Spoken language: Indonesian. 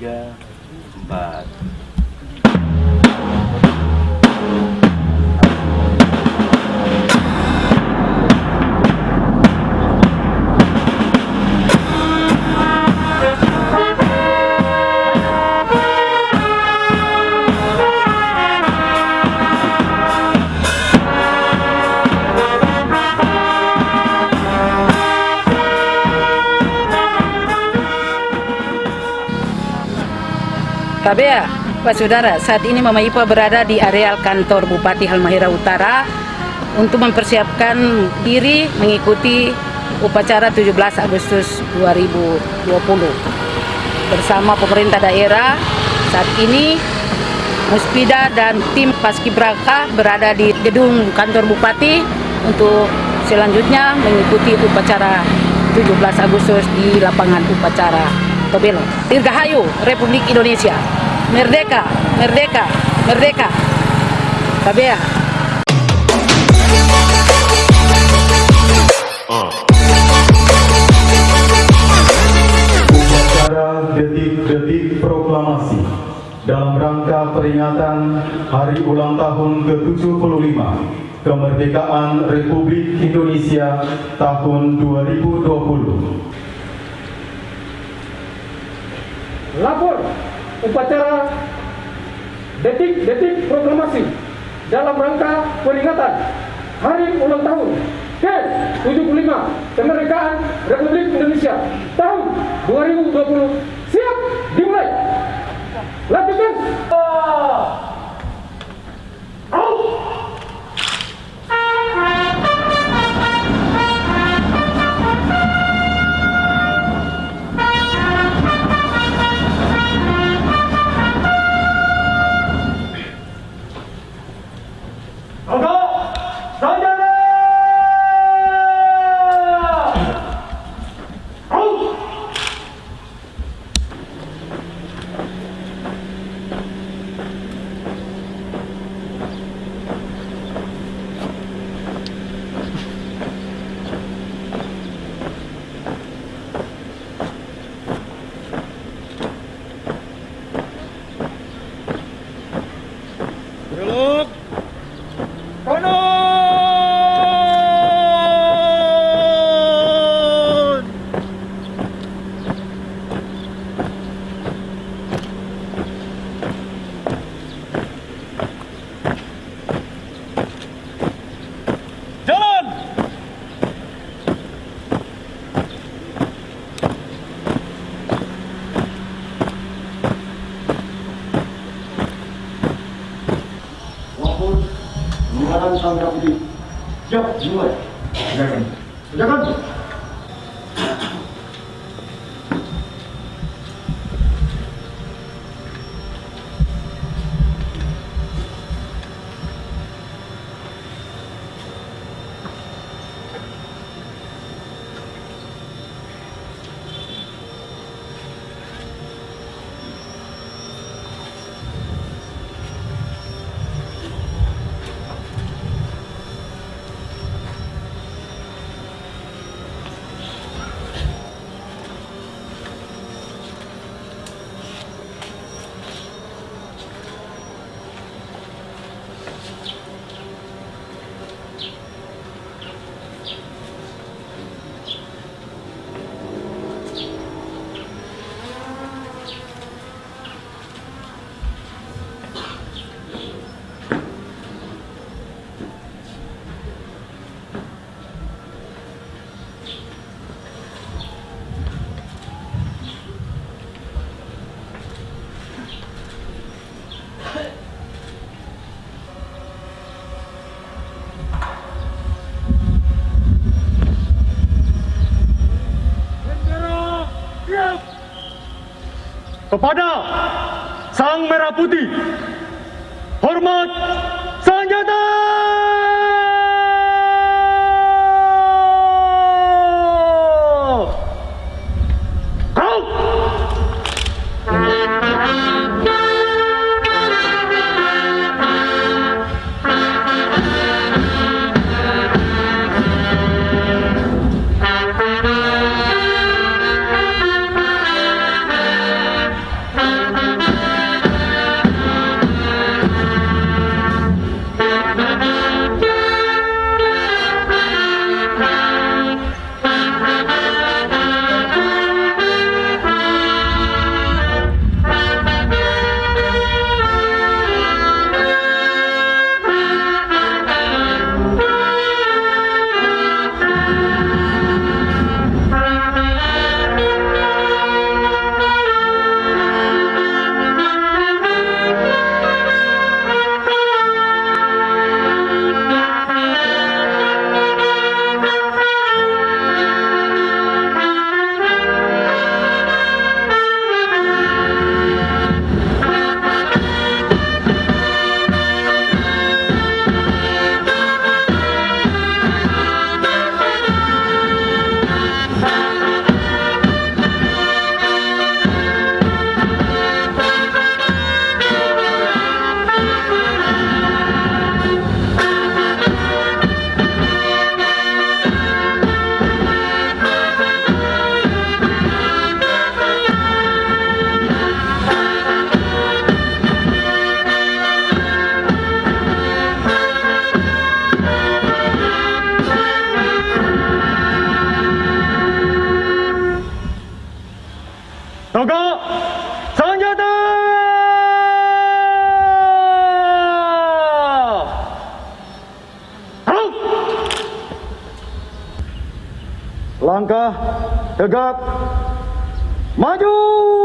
tiga empat KBA, Pak Saudara, saat ini Mama Ipa berada di areal kantor Bupati Halmahera Utara untuk mempersiapkan diri mengikuti upacara 17 Agustus 2020 bersama pemerintah daerah. Saat ini Muspida dan tim Paskibraka berada di gedung kantor Bupati untuk selanjutnya mengikuti upacara 17 Agustus di lapangan upacara Tobelo. Dirgahayu Republik Indonesia. Merdeka, merdeka, merdeka. KBA. Upacara detik-detik proklamasi dalam rangka peringatan Hari Ulang Tahun ke-75 Kemerdekaan Republik Indonesia tahun 2020. Lapor upacara detik-detik proklamasi dalam rangka peringatan Hari Ulang Tahun ke-75 Kemerdekaan Republik Indonesia tahun 2020 siap dimulai. Lakukan sang merah putih. Siap, dimulai. Silakan. Silakan. Kepada Sang Merah Putih. Hormat Langkah tegap maju!